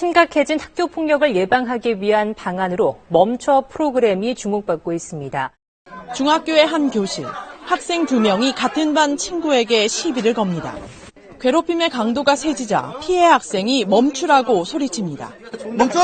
심각해진 학교 폭력을 예방하기 위한 방안으로 멈춰 프로그램이 주목받고 있습니다. 중학교의 한 교실. 학생 두 명이 같은 반 친구에게 시비를 겁니다. 괴롭힘의 강도가 세지자 피해 학생이 멈추라고 소리칩니다. 멈춰!